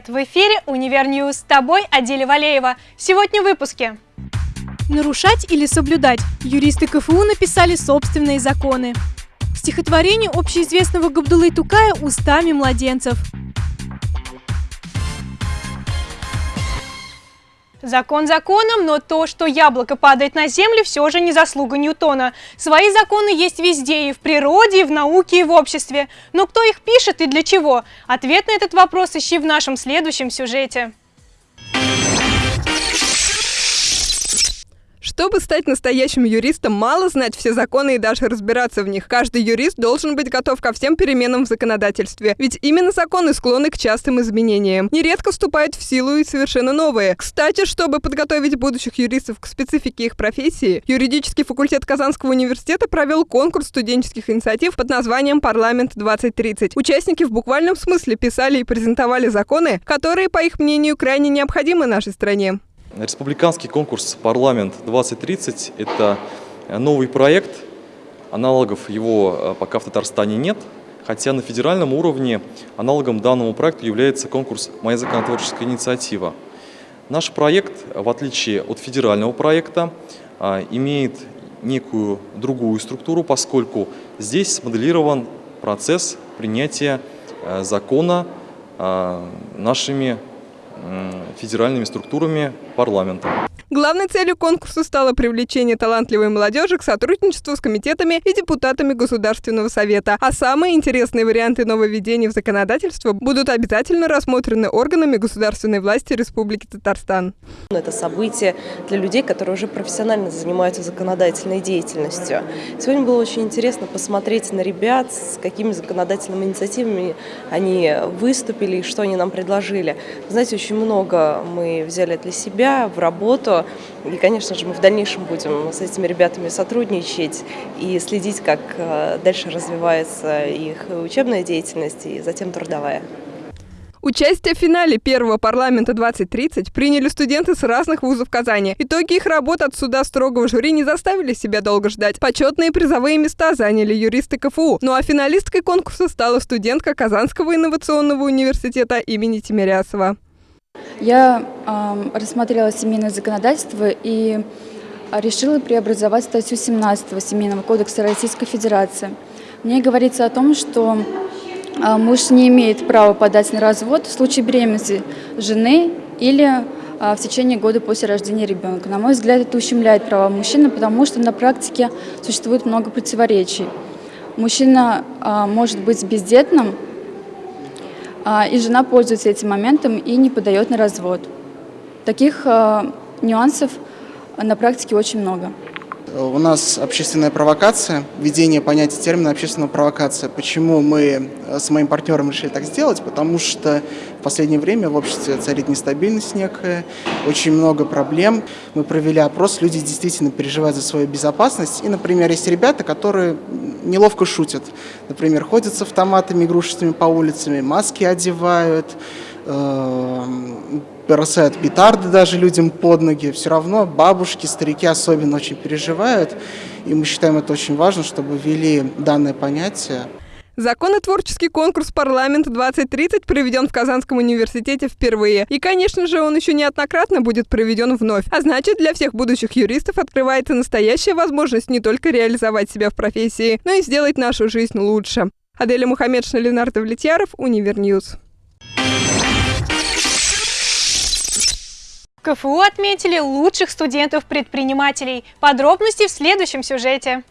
привет! В эфире Univer News. С тобой Аделя Валеева. Сегодня в выпуске. Нарушать или соблюдать? Юристы КФУ написали собственные законы. Стихотворение общеизвестного Габдулы Тукая устами младенцев. Закон законом, но то, что яблоко падает на землю, все же не заслуга Ньютона. Свои законы есть везде, и в природе, и в науке, и в обществе. Но кто их пишет и для чего? Ответ на этот вопрос ищи в нашем следующем сюжете. Чтобы стать настоящим юристом, мало знать все законы и даже разбираться в них. Каждый юрист должен быть готов ко всем переменам в законодательстве. Ведь именно законы склонны к частым изменениям. Нередко вступают в силу и совершенно новые. Кстати, чтобы подготовить будущих юристов к специфике их профессии, юридический факультет Казанского университета провел конкурс студенческих инициатив под названием «Парламент-2030». Участники в буквальном смысле писали и презентовали законы, которые, по их мнению, крайне необходимы нашей стране. Республиканский конкурс «Парламент-2030» – это новый проект, аналогов его э, пока в Татарстане нет, хотя на федеральном уровне аналогом данному проекту является конкурс «Моя законотворческая инициатива». Наш проект, в отличие от федерального проекта, э, имеет некую другую структуру, поскольку здесь смоделирован процесс принятия э, закона нашими федеральными структурами парламента. Главной целью конкурса стало привлечение талантливой молодежи к сотрудничеству с комитетами и депутатами Государственного совета. А самые интересные варианты нововведений в законодательство будут обязательно рассмотрены органами государственной власти Республики Татарстан. Это событие для людей, которые уже профессионально занимаются законодательной деятельностью. Сегодня было очень интересно посмотреть на ребят, с какими законодательными инициативами они выступили и что они нам предложили. Знаете, очень много мы взяли для себя в работу, и, конечно же, мы в дальнейшем будем с этими ребятами сотрудничать и следить, как э, дальше развивается их учебная деятельность и затем трудовая. Участие в финале первого парламента 2030 приняли студенты с разных вузов Казани. Итоги их работ от суда строгого жюри не заставили себя долго ждать. Почетные призовые места заняли юристы КФУ. Ну а финалисткой конкурса стала студентка Казанского инновационного университета имени Тимирясова. Я э, рассмотрела семейное законодательство и решила преобразовать статью 17 Семейного кодекса Российской Федерации. В ней говорится о том, что э, муж не имеет права подать на развод в случае беременности жены или э, в течение года после рождения ребенка. На мой взгляд, это ущемляет права мужчины, потому что на практике существует много противоречий. Мужчина может быть бездетным, а, и жена пользуется этим моментом и не подает на развод. Таких а, нюансов на практике очень много. У нас общественная провокация, введение понятия термина общественная провокация. Почему мы э, с моим партнером решили так сделать? Потому что в последнее время в обществе царит нестабильность некая, очень много проблем. Мы провели опрос, люди действительно переживают за свою безопасность. И, например, есть ребята, которые неловко шутят. Например, ходят с автоматами игрушечными по улицам, маски одевают, э, бросают петарды даже людям под ноги, все равно бабушки, старики особенно очень переживают, и мы считаем это очень важно, чтобы ввели данное понятие. Законотворческий конкурс «Парламент-2030» проведен в Казанском университете впервые. И, конечно же, он еще неоднократно будет проведен вновь. А значит, для всех будущих юристов открывается настоящая возможность не только реализовать себя в профессии, но и сделать нашу жизнь лучше. Аделя Мухаммедшина, Ленар Довлетьяров, Univer News. КФУ отметили лучших студентов-предпринимателей. Подробности в следующем сюжете.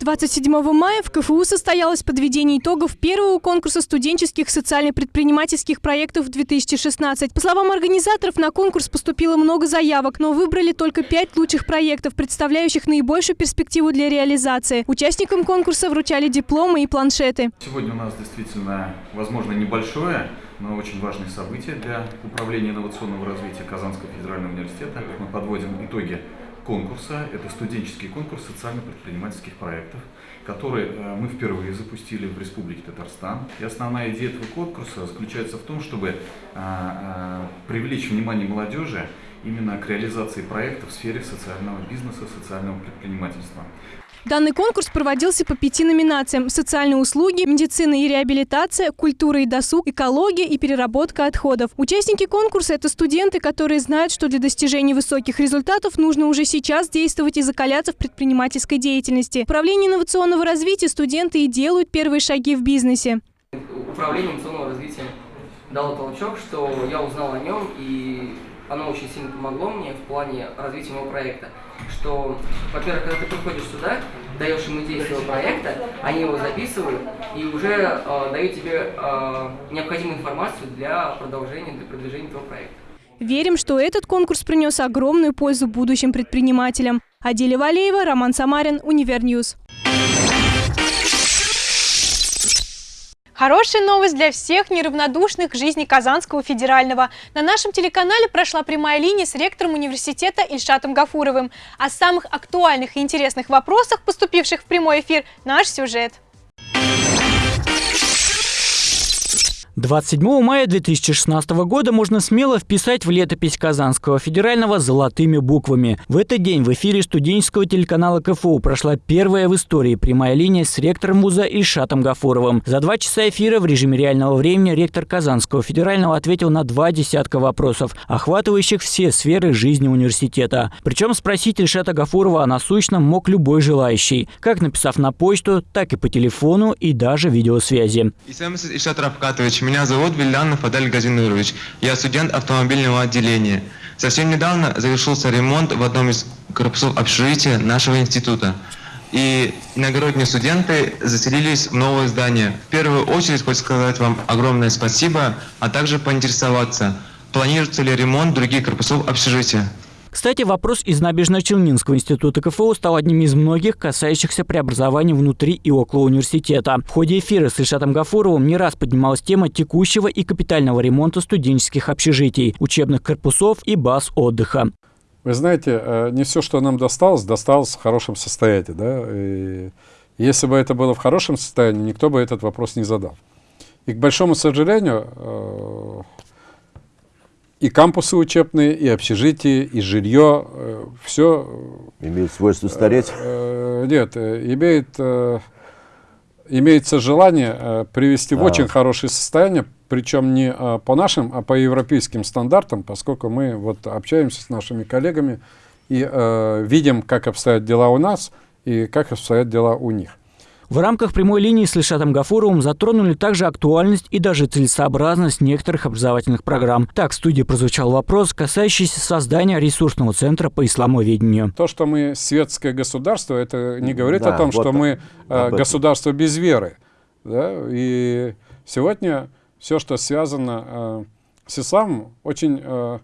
27 мая в КФУ состоялось подведение итогов первого конкурса студенческих социально-предпринимательских проектов 2016. По словам организаторов, на конкурс поступило много заявок, но выбрали только пять лучших проектов, представляющих наибольшую перспективу для реализации. Участникам конкурса вручали дипломы и планшеты. Сегодня у нас действительно, возможно, небольшое, но очень важное событие для управления инновационного развития Казанского федерального университета. Мы подводим итоги конкурса. Это студенческий конкурс социально-предпринимательских проектов, который э, мы впервые запустили в Республике Татарстан. И основная идея этого конкурса заключается в том, чтобы э, э, привлечь внимание молодежи именно к реализации проектов в сфере социального бизнеса, социального предпринимательства. Данный конкурс проводился по пяти номинациям – социальные услуги, медицина и реабилитация, культура и досуг, экология и переработка отходов. Участники конкурса – это студенты, которые знают, что для достижения высоких результатов нужно уже сейчас действовать и закаляться в предпринимательской деятельности. В инновационного развития студенты и делают первые шаги в бизнесе. Управление инновационного развития дало толчок, что я узнал о нем, и оно очень сильно помогло мне в плане развития моего проекта. Что, во-первых, когда ты приходишь сюда, даешь им идею своего проекта, они его записывают и уже э, дают тебе э, необходимую информацию для продолжения, для продвижения твоего проекта. Верим, что этот конкурс принес огромную пользу будущим предпринимателям. Аделя Валеева, Роман Самарин, Univer News. Хорошая новость для всех неравнодушных к жизни Казанского федерального. На нашем телеканале прошла прямая линия с ректором университета Ильшатом Гафуровым. О самых актуальных и интересных вопросах, поступивших в прямой эфир, наш сюжет. 27 мая 2016 года можно смело вписать в летопись Казанского федерального золотыми буквами. В этот день в эфире студенческого телеканала КФУ прошла первая в истории прямая линия с ректором вуза Ильшатом Гафуровым. За два часа эфира в режиме реального времени ректор Казанского федерального ответил на два десятка вопросов, охватывающих все сферы жизни университета. Причем спросить Ильшата Гафурова о насущном мог любой желающий, как написав на почту, так и по телефону и даже видеосвязи. Ильшат Рафкатович, меня зовут Виллянов Адель Газинурович. Я студент автомобильного отделения. Совсем недавно завершился ремонт в одном из корпусов общежития нашего института. И иногородние студенты заселились в новое здание. В первую очередь хочу сказать вам огромное спасибо, а также поинтересоваться, планируется ли ремонт других корпусов общежития. Кстати, вопрос из Набережно-Челнинского института КФУ стал одним из многих, касающихся преобразований внутри и около университета. В ходе эфира с Ильшатом Гафуровым не раз поднималась тема текущего и капитального ремонта студенческих общежитий, учебных корпусов и баз отдыха. Вы знаете, э, не все, что нам досталось, досталось в хорошем состоянии. Да? И если бы это было в хорошем состоянии, никто бы этот вопрос не задал. И, к большому сожалению, э, и кампусы учебные, и общежитие, и жилье, э, все... Имеет свойство стареть? Э, нет, э, имеет, э, имеется желание э, привести а. в очень хорошее состояние, причем не э, по нашим, а по европейским стандартам, поскольку мы вот общаемся с нашими коллегами и э, видим, как обстоят дела у нас и как обстоят дела у них. В рамках прямой линии с Ильшатом Гафуровым затронули также актуальность и даже целесообразность некоторых образовательных программ. Так, в студии прозвучал вопрос, касающийся создания ресурсного центра по исламоведению. То, что мы светское государство, это не говорит да, о том, вот что мы э, государство без веры. Да? И сегодня все, что связано э, с исламом, очень э,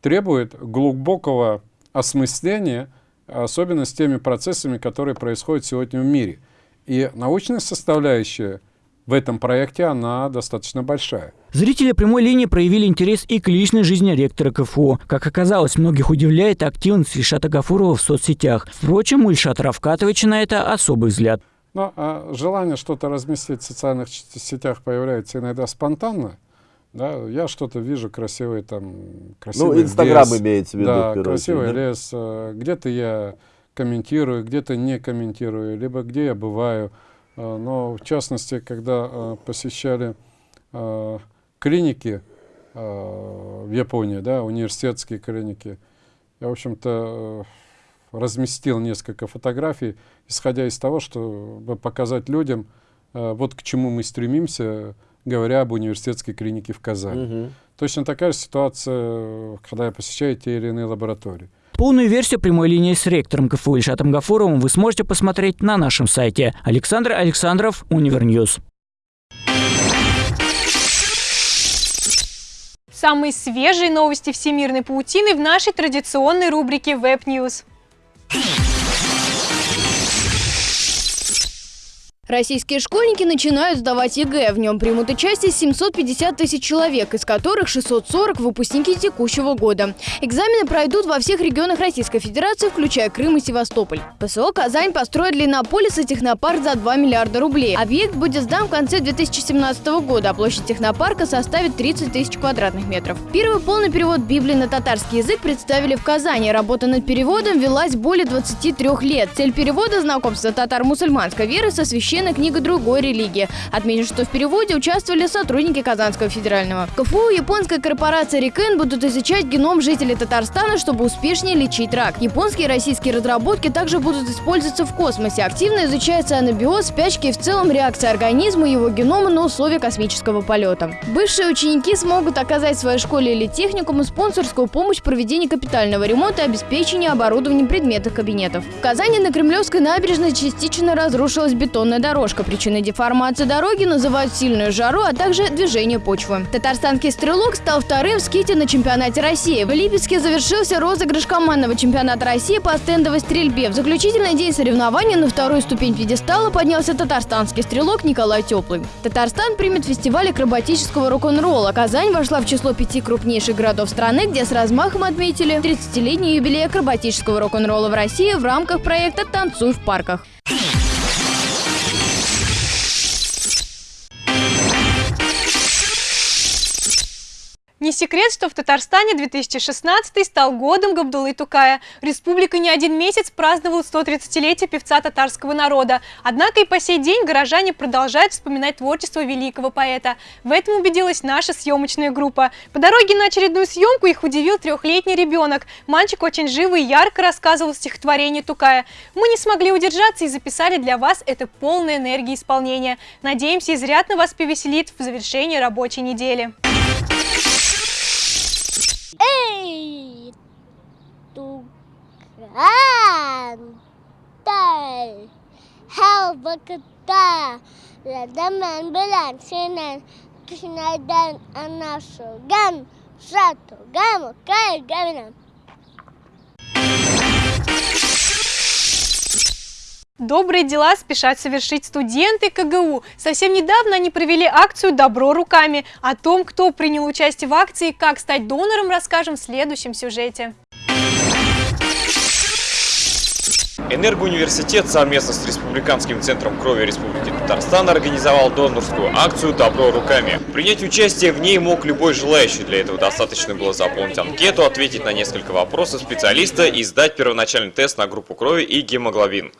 требует глубокого осмысления, особенно с теми процессами, которые происходят сегодня в мире. И научная составляющая в этом проекте, она достаточно большая. Зрители прямой линии проявили интерес и к личной жизни ректора КФУ. Как оказалось, многих удивляет активность Ильшата Гафурова в соцсетях. Впрочем, у Ильшата Равкатовича на это особый взгляд. Но а желание что-то разместить в социальных сетях появляется иногда спонтанно. Да, я что-то вижу красивый там, красивый Ну, Инстаграм имеется в виду. Да, красивый очередь, да? лес. Э, где-то я комментирую, где-то не комментирую, либо где я бываю. А, но в частности, когда а, посещали а, клиники в Японии, да, университетские клиники, я, в общем-то, разместил несколько фотографий, исходя из того, чтобы показать людям, вот к чему мы стремимся, говоря об университетской клинике в Казани. Угу. Точно такая же ситуация, когда я посещаю те или иные лаборатории. Полную версию прямой линии с ректором КФУ Ильшатом Гафуровым вы сможете посмотреть на нашем сайте. Александр Александров, Univer News. Самые свежие новости всемирной паутины в нашей традиционной рубрике Web News. Российские школьники начинают сдавать ЕГЭ. В нем примут участие 750 тысяч человек, из которых 640 – выпускники текущего года. Экзамены пройдут во всех регионах Российской Федерации, включая Крым и Севастополь. ПСО «Казань» построит для Иннополиса технопарк за 2 миллиарда рублей. Объект будет сдан в конце 2017 года, а площадь технопарка составит 30 тысяч квадратных метров. Первый полный перевод Библии на татарский язык представили в Казани. Работа над переводом велась более 23 лет. Цель перевода – знакомство татар-мусульманской веры со священной книгой другой религии. Отмечу, что в переводе участвовали сотрудники Казанского федерального. КФУ японская корпорация Рикен будут изучать геном жителей Татарстана, чтобы успешнее лечить рак. Японские и российские разработки также будут использоваться в космосе. Активно изучается анабиоз, спячки и в целом реакция организма и его генома на условия космического полета. Бывшие ученики смогут оказать своей школе или техникуму спонсорскую помощь в проведении капитального ремонта и обеспечения оборудованием предметов кабинетов. В Казани на Кремлевской набережной частично разрушилась бетонная дорожка. Причиной деформации дороги называют сильную жару, а также движение почвы. Татарстанский стрелок стал вторым в ските на чемпионате России. В Липецке завершился розыгрыш командного чемпионата России по стендовой стрельбе. В заключительный день соревнований на вторую ступень пьедестала поднялся татарстанский стрелок Николай Теплый. Татарстан примет фестиваль акробатического рок-н-ролла. Казань вошла в число пяти крупнейших городов страны, где с размахом отметили 30-летний юбилей акробатического рок-н-ролла в России в рамках проекта «Танцуй в парках». Секрет, что в Татарстане 2016 стал годом Габдулы Тукая. Республика не один месяц праздновала 130-летие певца татарского народа. Однако и по сей день горожане продолжают вспоминать творчество великого поэта. В этом убедилась наша съемочная группа. По дороге на очередную съемку их удивил трехлетний ребенок. Мальчик очень живо и ярко рассказывал стихотворение Тукая. Мы не смогли удержаться и записали для вас это полное энергии исполнения. Надеемся, изрядно вас повеселит в завершении рабочей недели. Туган, тай, hal vakıtta, Radaman bilen senin kışnadan anlaşılgan, Şatı Добрые дела спешат совершить студенты КГУ. Совсем недавно они провели акцию «Добро руками». О том, кто принял участие в акции и как стать донором, расскажем в следующем сюжете. Энергоуниверситет совместно с Республиканским центром крови Республики Татарстан организовал донорскую акцию «Добро руками». Принять участие в ней мог любой желающий. Для этого достаточно было заполнить анкету, ответить на несколько вопросов специалиста и сдать первоначальный тест на группу крови и гемоглобин.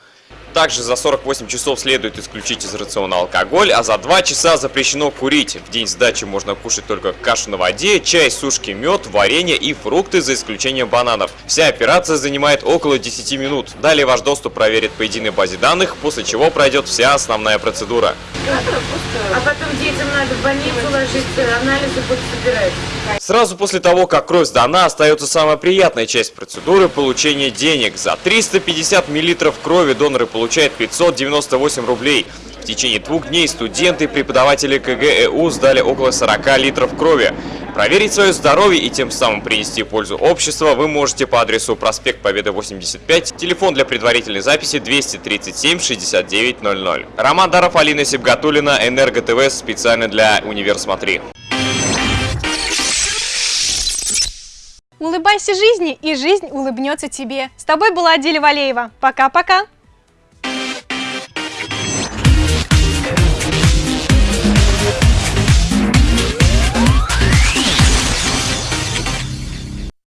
Также за 48 часов следует исключить из рациона алкоголь, а за 2 часа запрещено курить. В день сдачи можно кушать только кашу на воде, чай, сушки, мед, варенье и фрукты, за исключением бананов. Вся операция занимает около 10 минут. Далее ваш доступ проверит по единой базе данных, после чего пройдет вся основная процедура. А потом детям надо в больницу ложиться, анализы будут собирать. Сразу после того, как кровь сдана, остается самая приятная часть процедуры – получение денег. За 350 мл крови доноры получают 598 рублей. В течение двух дней студенты и преподаватели КГЭУ сдали около 40 литров крови. Проверить свое здоровье и тем самым принести пользу обществу вы можете по адресу проспект Победы 85, телефон для предварительной записи 237 6900. Роман Даров, Алина Сибгатулина, Энерго ТВ специально для Универ Улыбайся жизни, и жизнь улыбнется тебе. С тобой была Аделя Валеева. Пока-пока.